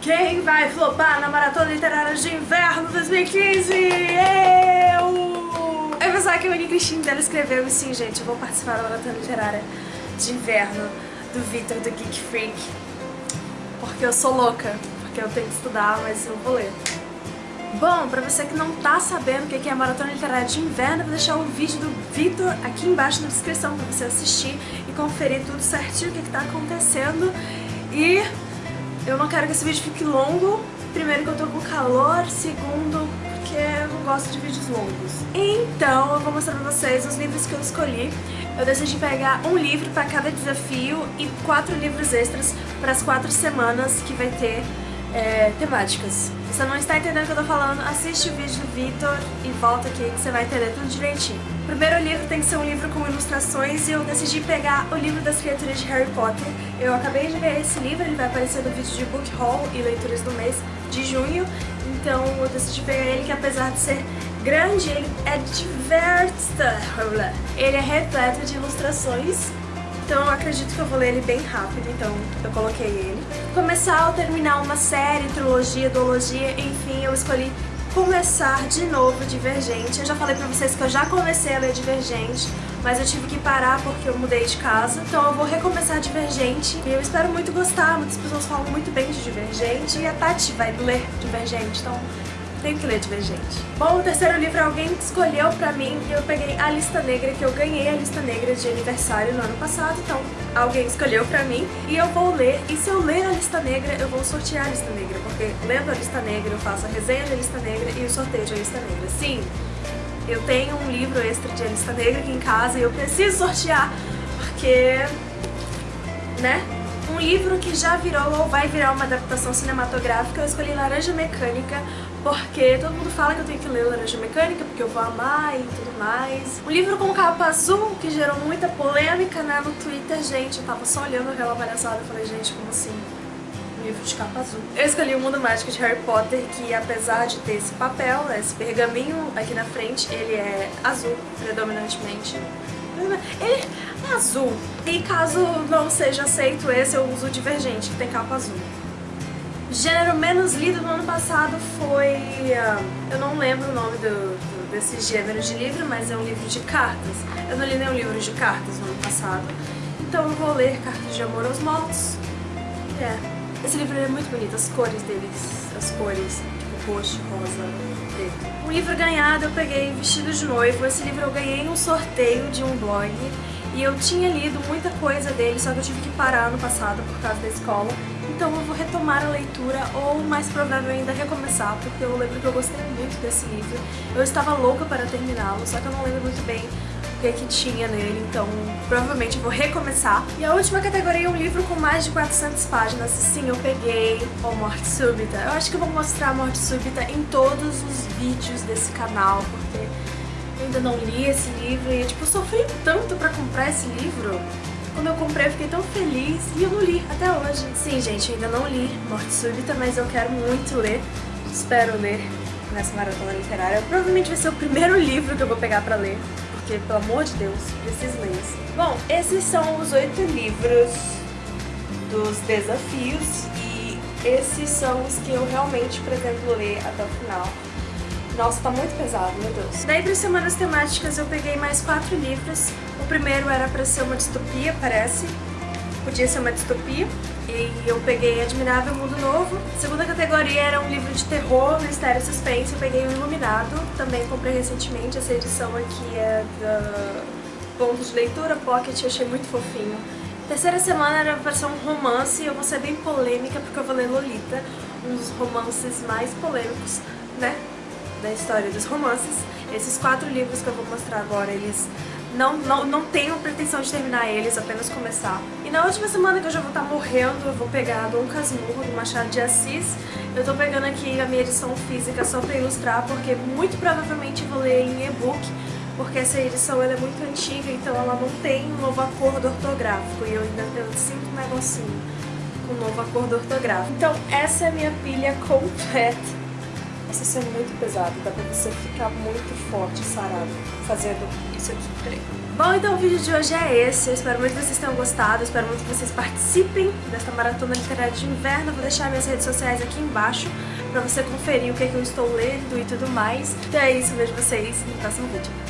Quem vai flopar na Maratona Literária de Inverno 2015? Eu! Eu pensava que o Unique Cristina dela escreveu e sim, gente, eu vou participar da Maratona Literária de Inverno do Victor do Geek Freak. Porque eu sou louca, porque eu tenho que estudar, mas eu vou ler. Bom, pra você que não tá sabendo o que é a Maratona Literária de Inverno, vou deixar o vídeo do Vitor aqui embaixo na descrição pra você assistir e conferir tudo certinho o que, que tá acontecendo. E eu não quero que esse vídeo fique longo, primeiro que eu tô com calor, segundo porque eu não gosto de vídeos longos. Então eu vou mostrar pra vocês os livros que eu escolhi. Eu decidi pegar um livro pra cada desafio e quatro livros extras para as quatro semanas que vai ter é, temáticas. Se você não está entendendo o que eu tô falando, assiste o vídeo do Vitor e volta aqui que você vai entender tudo direitinho. O primeiro livro tem que ser um livro com ilustrações e eu decidi pegar o livro das criaturas de Harry Potter. Eu acabei de ver esse livro, ele vai aparecer no vídeo de Book Haul e leituras do mês de junho. Então eu decidi pegar ele que apesar de ser grande, ele é diversa. Ele é repleto de ilustrações então eu acredito que eu vou ler ele bem rápido, então eu coloquei ele. Começar ou terminar uma série, trilogia, duologia, enfim, eu escolhi começar de novo Divergente. Eu já falei pra vocês que eu já comecei a ler Divergente, mas eu tive que parar porque eu mudei de casa. Então eu vou recomeçar Divergente e eu espero muito gostar. Muitas pessoas falam muito bem de Divergente e a Tati vai ler Divergente, então tenho que ler Divergente. Bom, o terceiro livro alguém escolheu pra mim e eu peguei A Lista Negra, que eu ganhei a Lista Negra de aniversário no ano passado, então alguém escolheu pra mim e eu vou ler. E se eu ler a Lista Negra, eu vou sortear a Lista Negra, porque lendo a Lista Negra eu faço a resenha da Lista Negra e o sorteio da Lista Negra. Sim, eu tenho um livro extra de A Lista Negra aqui em casa e eu preciso sortear, porque... né? Um livro que já virou ou vai virar uma adaptação cinematográfica, eu escolhi Laranja Mecânica, porque todo mundo fala que eu tenho que ler Laranja Mecânica, porque eu vou amar e tudo mais. Um livro com capa azul, que gerou muita polêmica né, no Twitter, gente. Eu tava só olhando aquela palhaçada e falei, gente, como assim? Livro de capa azul. Eu escolhi o Mundo Mágico de Harry Potter, que apesar de ter esse papel, né, esse pergaminho aqui na frente, ele é azul, predominantemente. Ele azul. E caso não seja aceito esse, eu uso o Divergente, que tem capa azul. Gênero menos lido no ano passado foi... Uh, eu não lembro o nome do, do, desse gênero de livro, mas é um livro de cartas. Eu não li nenhum livro de cartas no ano passado, então eu vou ler Cartas de Amor aos Mortos. É, esse livro é muito bonito, as cores deles, as cores, tipo roxo, rosa, preto. Um livro ganhado eu peguei Vestido de Noivo, esse livro eu ganhei em um sorteio de um blog e eu tinha lido muita coisa dele, só que eu tive que parar no passado por causa da escola então eu vou retomar a leitura ou, mais provável ainda, recomeçar, porque eu lembro que eu gostei muito desse livro. Eu estava louca para terminá-lo, só que eu não lembro muito bem o que, que tinha nele, então provavelmente eu vou recomeçar. E a última categoria é um livro com mais de 400 páginas. Sim, eu peguei o Morte Súbita. Eu acho que eu vou mostrar a Morte Súbita em todos os vídeos desse canal, porque ainda não li esse livro e, tipo, sofri tanto pra comprar esse livro. Quando eu comprei eu fiquei tão feliz e eu não li até hoje. Sim, gente, eu ainda não li Morte Súbita, mas eu quero muito ler. Espero ler nessa maratona literária. Provavelmente vai ser o primeiro livro que eu vou pegar pra ler, porque, pelo amor de Deus, preciso ler isso. Bom, esses são os oito livros dos desafios e esses são os que eu realmente pretendo ler até o final. Nossa, tá muito pesado, meu Deus. Daí para semanas temáticas eu peguei mais quatro livros. O primeiro era para ser uma distopia, parece. Podia ser uma distopia. E eu peguei Admirável Mundo Novo. A segunda categoria era um livro de terror, mistério e suspense. Eu peguei o Iluminado. Também comprei recentemente. Essa edição aqui é da Ponto de Leitura Pocket. Eu achei muito fofinho. Terceira semana era para ser um romance. Eu vou ser bem polêmica porque eu vou ler Lolita. Um dos romances mais polêmicos, né? Da história dos romances. Esses quatro livros que eu vou mostrar agora, eles não, não, não tenho pretensão de terminar eles, apenas começar. E na última semana que eu já vou estar morrendo, eu vou pegar Dom Casmurro, do Machado de Assis. Eu tô pegando aqui a minha edição física só pra ilustrar, porque muito provavelmente vou ler em e-book, porque essa edição ela é muito antiga, então ela não tem um novo acordo ortográfico, e eu ainda sinto um negocinho com um novo acordo ortográfico. Então essa é a minha pilha completa Cena é muito pesada, dá pra você ficar muito forte, sarado, fazendo isso aqui. Peraí. Bom, então o vídeo de hoje é esse. Eu espero muito que vocês tenham gostado. Espero muito que vocês participem desta maratona literária de inverno. Vou deixar minhas redes sociais aqui embaixo pra você conferir o que, é que eu estou lendo e tudo mais. Então é isso, vejo vocês no próximo vídeo.